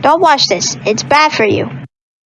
Don't watch this, it's bad for you.